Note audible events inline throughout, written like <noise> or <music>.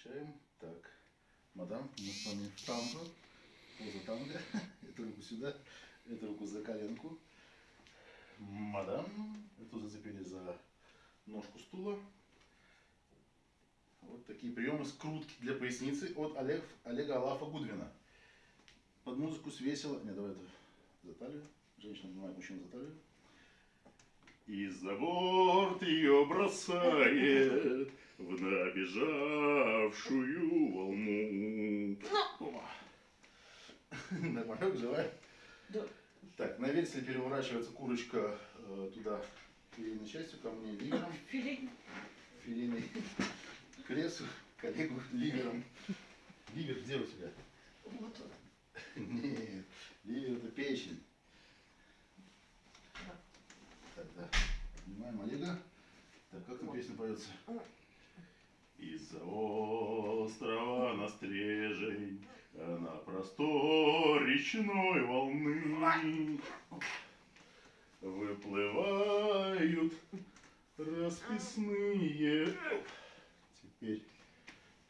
Включаем. Так. Мадам, мы с вами танго. Поза танго. <laughs> Эту руку сюда, эту руку за коленку. Мадам, эту зацепили за ножку стула. Вот такие приемы скрутки для поясницы от Олег, Олега Алафа Гудвина. Под музыку свесила... Не, давай это за талию. Женщина обнимает мужчину за талию. И за борт ее бросает в набежавшую волну. Нормально, <laughs> живая? Да. Так, на венселе переворачивается курочка э, туда филейной частью, ко мне ливером, <laughs> Филей. филейный кресло, коллегу ливером. Ливер где у тебя? Вот вот. Нет, ливер это печень. Да. Так, да. Понимаем Олега. Так, как там песня поется? Из-за острова на стрежень, на простор речной волны выплывают расписные. Теперь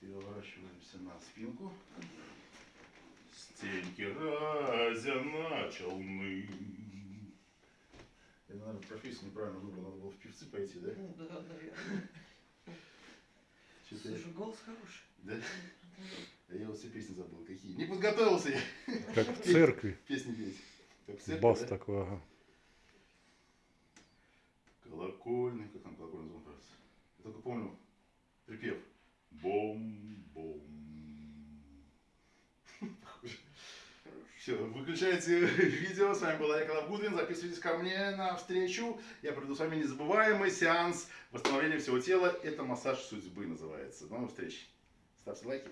переворачиваемся на спинку. Стеньки разя на челны. Я, наверное, профессию неправильно выбрал, надо было в певцы пойти, да? Ну, да, наверное. Слушай, голос хороший. Да? А я вот все песни забыл. Какие? Не подготовился я Как в церкви. песни петь. Как в церкви, Бас да? такой, ага. Колокольный, как там колокольный звон кажется. Я только помню припев. Бом-бом. Все, выключайте видео. С вами был Олег Алавгудвин. Записывайтесь ко мне на встречу. Я проведу с вами незабываемый сеанс восстановления всего тела. Это массаж судьбы называется. До новых встреч. Ставьте лайки.